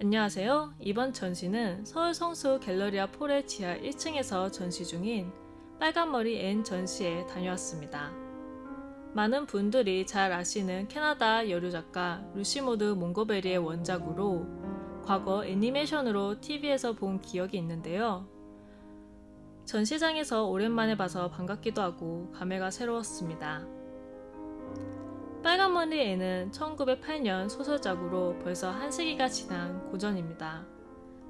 안녕하세요. 이번 전시는 서울 성수 갤러리아 폴의 지하 1층에서 전시 중인 빨간머리 앤 전시에 다녀왔습니다. 많은 분들이 잘 아시는 캐나다 여류작가 루시모드 몽고메리의 원작으로 과거 애니메이션으로 TV에서 본 기억이 있는데요. 전시장에서 오랜만에 봐서 반갑기도 하고 감회가 새로웠습니다. 빨간머리 앤은 1908년 소설작으로 벌써 한 세기가 지난 고전입니다.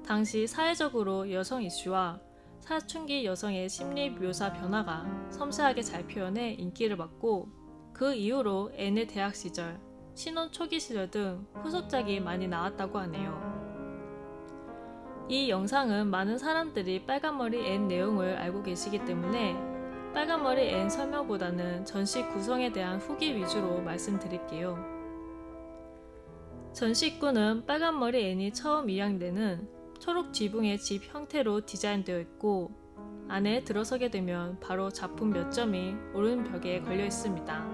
당시 사회적으로 여성 이슈와 사춘기 여성의 심리 묘사 변화가 섬세하게 잘 표현해 인기를 받고 그 이후로 앤의 대학 시절, 신혼 초기 시절 등 후속작이 많이 나왔다고 하네요. 이 영상은 많은 사람들이 빨간머리 앤 내용을 알고 계시기 때문에 빨간머리 앤 설명보다는 전시 구성에 대한 후기 위주로 말씀드릴게요. 전시 입구는 빨간머리 앤이 처음 입양되는 초록 지붕의 집 형태로 디자인되어 있고 안에 들어서게 되면 바로 작품 몇 점이 오른벽에 걸려 있습니다.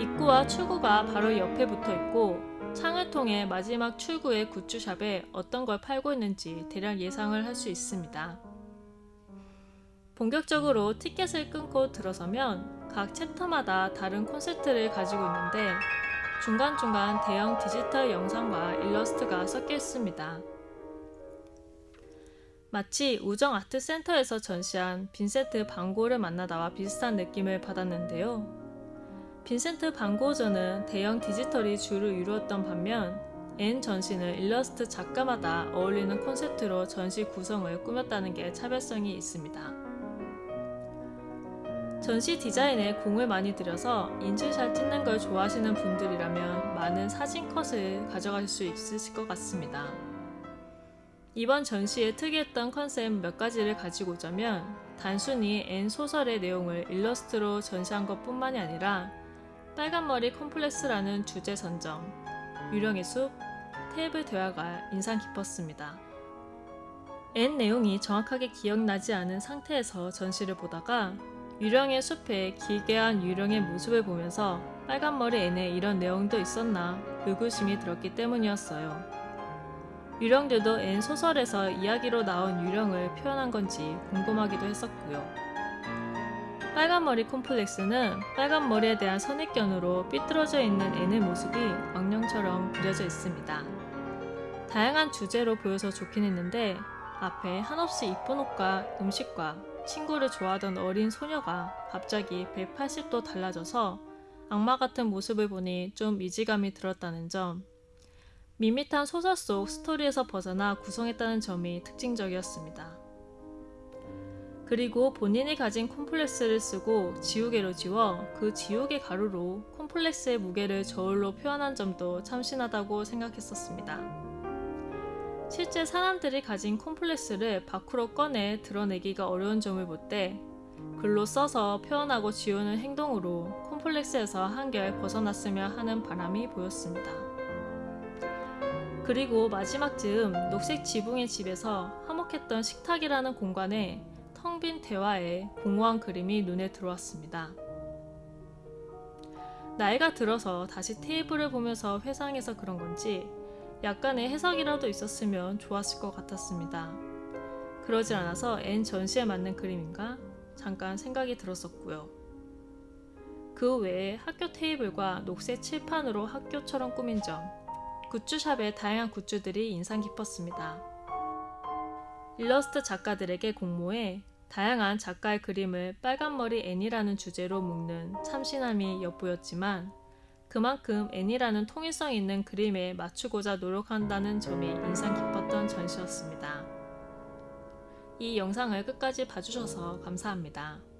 입구와 출구가 바로 옆에 붙어 있고 창을 통해 마지막 출구의 굿즈샵에 어떤 걸 팔고 있는지 대략 예상을 할 수 있습니다. 본격적으로 티켓을 끊고 들어서면 각 챕터마다 다른 콘셉트를 가지고 있는데 중간중간 대형 디지털 영상과 일러스트가 섞여 있습니다. 마치 우정 아트센터에서 전시한 빈센트 반 고흐를 만나다와 비슷한 느낌을 받았는데요. 빈센트 반 고흐전은 대형 디지털이 주를 이루었던 반면 앤 전시는 일러스트 작가마다 어울리는 콘셉트로 전시 구성을 꾸몄다는 게 차별성이 있습니다. 전시 디자인에 공을 많이 들여서 인증샷 찍는 걸 좋아하시는 분들이라면 많은 사진 컷을 가져가실 수 있으실 것 같습니다. 이번 전시에 특이했던 컨셉 몇 가지를 가지고 오자면 단순히 N 소설의 내용을 일러스트로 전시한 것 뿐만이 아니라 빨간머리 콤플렉스라는 주제 선정, 유령의 숲, 테이블 대화가 인상 깊었습니다. 앤 내용이 정확하게 기억나지 않은 상태에서 전시를 보다가 유령의 숲에 기괴한 유령의 모습을 보면서 빨간머리 앤에 이런 내용도 있었나 의구심이 들었기 때문이었어요. 유령들도 앤 소설에서 이야기로 나온 유령을 표현한 건지 궁금하기도 했었고요. 빨간머리 콤플렉스는 빨간머리에 대한 선입견으로 삐뚤어져 있는 앤의 모습이 악령처럼 그려져 있습니다. 다양한 주제로 보여서 좋긴 했는데 앞에 한없이 이쁜 옷과 음식과 친구를 좋아하던 어린 소녀가 갑자기 180도 달라져서 악마 같은 모습을 보니 좀 이지감이 들었다는 점, 밋밋한 소설 속 스토리에서 벗어나 구성했다는 점이 특징적이었습니다. 그리고 본인이 가진 콤플렉스를 쓰고 지우개로 지워 그 지우개 가루로 콤플렉스의 무게를 저울로 표현한 점도 참신하다고 생각했었습니다. 실제 사람들이 가진 콤플렉스를 밖으로 꺼내 드러내기가 어려운 점을 볼 때 글로 써서 표현하고 지우는 행동으로 콤플렉스에서 한결 벗어났으면 하는 바람이 보였습니다. 그리고 마지막 즈음 녹색 지붕의 집에서 화목했던 식탁이라는 공간에 텅 빈 대화에 공허한 그림이 눈에 들어왔습니다. 나이가 들어서 다시 테이블을 보면서 회상해서 그런 건지 약간의 해석이라도 있었으면 좋았을 것 같았습니다. 그러지 않아서 N 전시에 맞는 그림인가 잠깐 생각이 들었었고요. 그 외에 학교 테이블과 녹색 칠판으로 학교처럼 꾸민 점, 굿즈샵의 다양한 굿즈들이 인상 깊었습니다. 일러스트 작가들에게 공모해 다양한 작가의 그림을 빨간머리 애니라는 주제로 묶는 참신함이 엿보였지만 그만큼 애니라는 통일성 있는 그림에 맞추고자 노력한다는 점이 인상 깊었던 전시였습니다. 이 영상을 끝까지 봐주셔서 감사합니다.